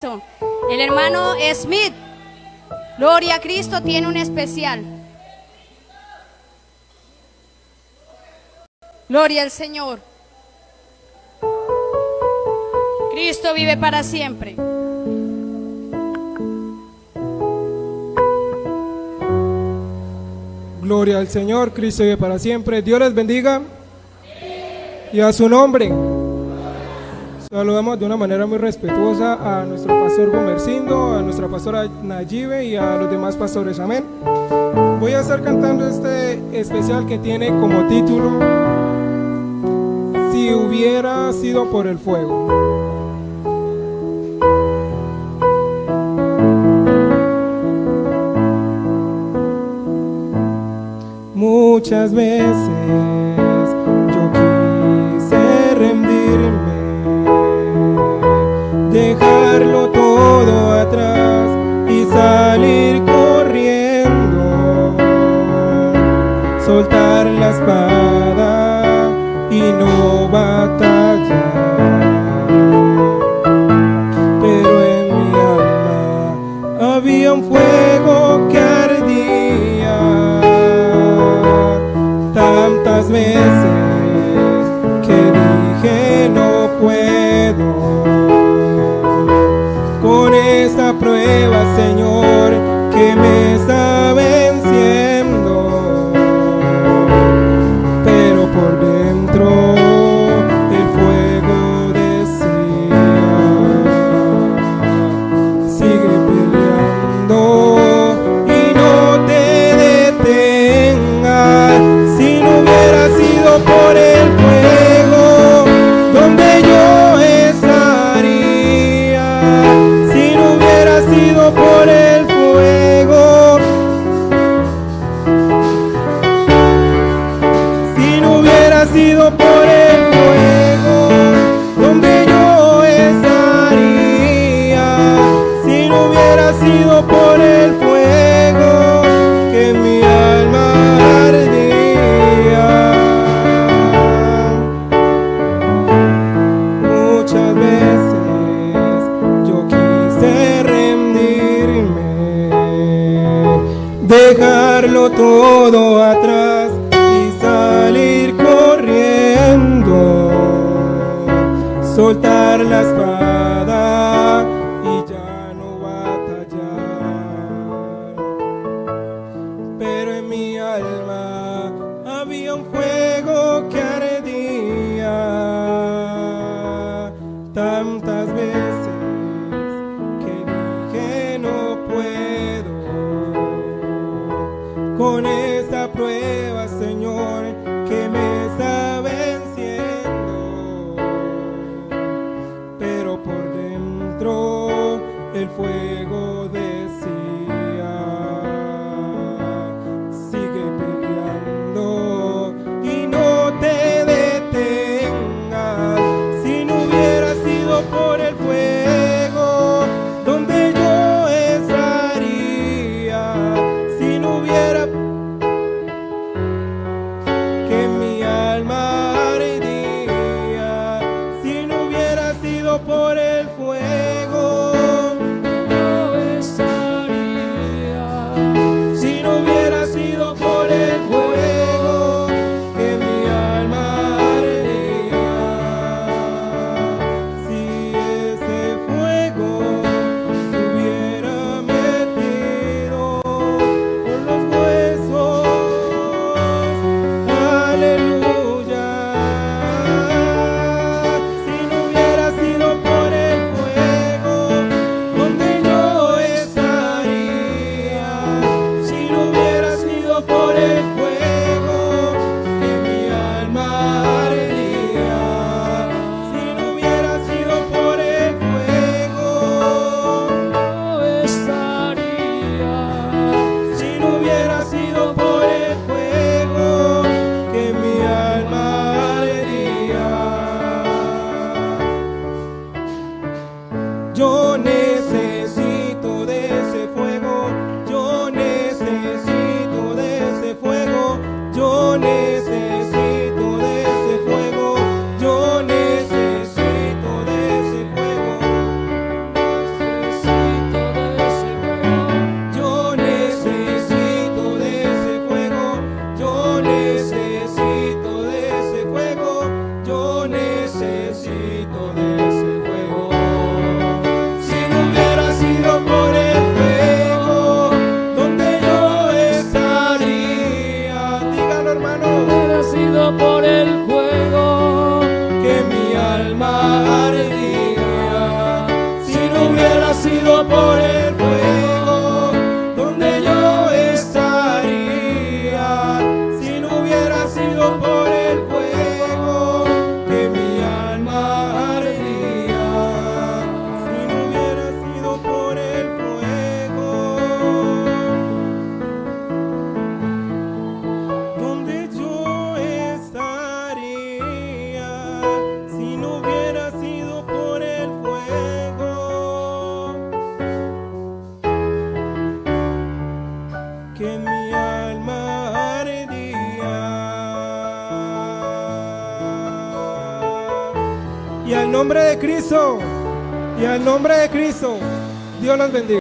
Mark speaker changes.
Speaker 1: El hermano Smith, Gloria a Cristo, tiene un especial. Gloria al Señor. Cristo vive para siempre.
Speaker 2: Gloria al Señor, Cristo vive para siempre. Dios les bendiga. Y a su nombre. Saludamos de una manera muy respetuosa a nuestro pastor Gomercindo, a nuestra pastora Nayibe y a los demás pastores. Amén. Voy a estar cantando este especial que tiene como título Si hubiera sido por el fuego. Muchas veces dejarlo todo atrás y salir corriendo, soltar la espada y no batallar. Pero en mi alma había un fuego que ardía tantas veces dejarlo todo atrás y salir corriendo. Soltar la espada y ya no batallar. Pero en mi alma había un fuego que ardía. Tantas your name. Nombre de Cristo, y al nombre de Cristo, Dios los bendiga.